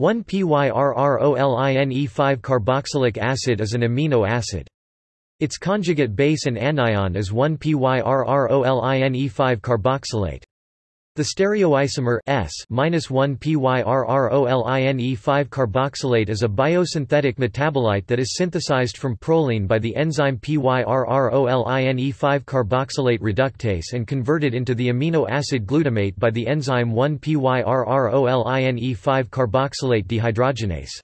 1-PYRROLINE5-carboxylic acid is an amino acid. Its conjugate base and anion is 1-PYRROLINE5-carboxylate. The stereoisomer S-1-PYRROLINE5-carboxylate is a biosynthetic metabolite that is synthesized from proline by the enzyme PYRROLINE5-carboxylate reductase and converted into the amino acid glutamate by the enzyme 1-PYRROLINE5-carboxylate dehydrogenase.